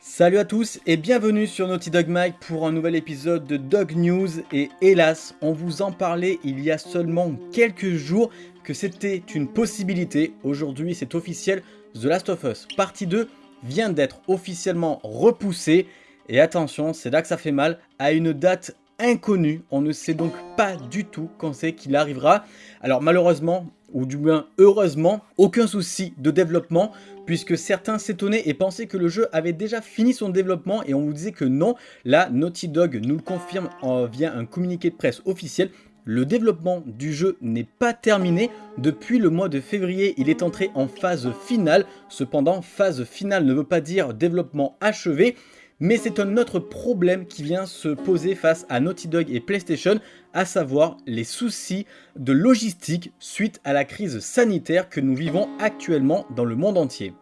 Salut à tous et bienvenue sur Naughty Dog Mike pour un nouvel épisode de Dog News. Et hélas, on vous en parlait il y a seulement quelques jours que c'était une possibilité. Aujourd'hui c'est officiel, The Last of Us partie 2 vient d'être officiellement repoussé et attention, c'est là que ça fait mal, à une date inconnue. On ne sait donc pas du tout quand c'est qu'il arrivera. Alors malheureusement, ou du moins heureusement, aucun souci de développement puisque certains s'étonnaient et pensaient que le jeu avait déjà fini son développement et on vous disait que non. Là, Naughty Dog nous le confirme via un communiqué de presse officiel. Le développement du jeu n'est pas terminé. Depuis le mois de février, il est entré en phase finale. Cependant, phase finale ne veut pas dire développement achevé. Mais c'est un autre problème qui vient se poser face à Naughty Dog et PlayStation, à savoir les soucis de logistique suite à la crise sanitaire que nous vivons actuellement dans le monde entier.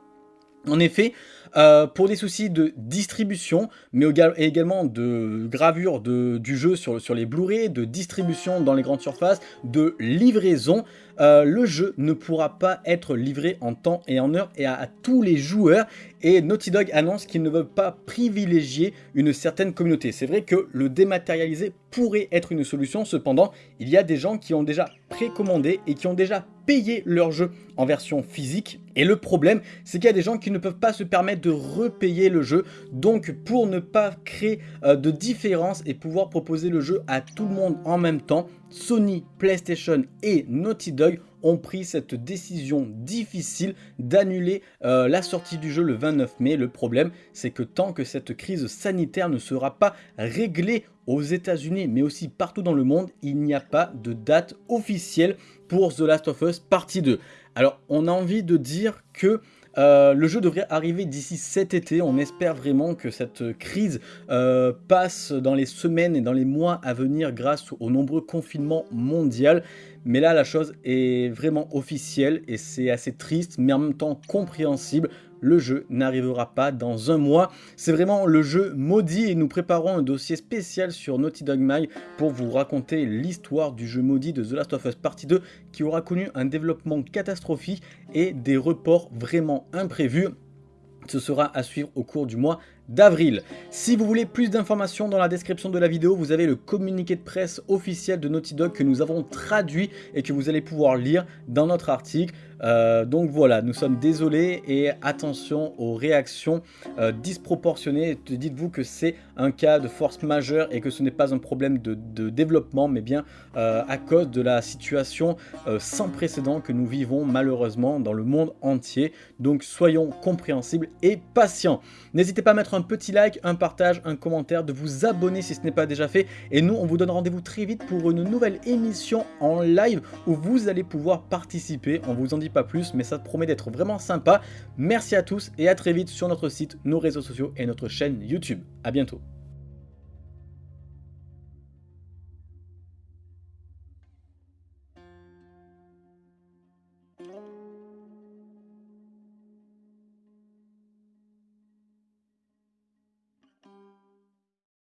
En effet, euh, pour des soucis de distribution, mais également de gravure du jeu sur, les Blu-ray, de distribution dans les grandes surfaces, de livraison, euh, le jeu ne pourra pas être livré en temps et en heure et à, tous les joueurs. Et Naughty Dog annonce qu'ils ne veulent pas privilégier une certaine communauté. C'est vrai que le dématérialisé pourrait être une solution, cependant, il y a des gens qui ont déjà précommandé et qui ont déjà payé leur jeu en version physique. Et le problème, c'est qu'il y a des gens qui ne peuvent pas se permettre de repayer le jeu. Donc pour ne pas créer euh, de différence et pouvoir proposer le jeu à tout le monde en même temps, Sony, PlayStation et Naughty Dog ont pris cette décision difficile d'annuler euh, la sortie du jeu le 29 mai. Le problème, c'est que tant que cette crise sanitaire ne sera pas réglée aux états unis mais aussi partout dans le monde, il n'y a pas de date officielle pour The Last of Us partie 2. Alors, on a envie de dire que euh, le jeu devrait arriver d'ici cet été, on espère vraiment que cette crise euh, passe dans les semaines et dans les mois à venir grâce aux nombreux confinements mondiaux. Mais là, la chose est vraiment officielle et c'est assez triste, mais en même temps compréhensible le jeu n'arrivera pas dans un mois. C'est vraiment le jeu maudit et nous préparons un dossier spécial sur Naughty Dog My pour vous raconter l'histoire du jeu maudit de The Last of Us Partie 2 qui aura connu un développement catastrophique et des reports vraiment imprévus. Ce sera à suivre au cours du mois d'avril. Si vous voulez plus d'informations dans la description de la vidéo, vous avez le communiqué de presse officiel de Naughty Dog que nous avons traduit et que vous allez pouvoir lire dans notre article. Euh, donc voilà, nous sommes désolés et attention aux réactions euh, disproportionnées. Dites-vous que c'est un cas de force majeure et que ce n'est pas un problème de, développement, mais bien euh, à cause de la situation sans précédent que nous vivons malheureusement dans le monde entier. Donc soyons compréhensibles et patients. N'hésitez pas à mettre un petit like, un partage, un commentaire, de vous abonner si ce n'est pas déjà fait. Et nous, on vous donne rendez-vous très vite pour une nouvelle émission en live où vous allez pouvoir participer. On vous en dit pas plus, mais ça promet d'être vraiment sympa. Merci à tous et à très vite sur notre site, nos réseaux sociaux et notre chaîne YouTube. A bientôt.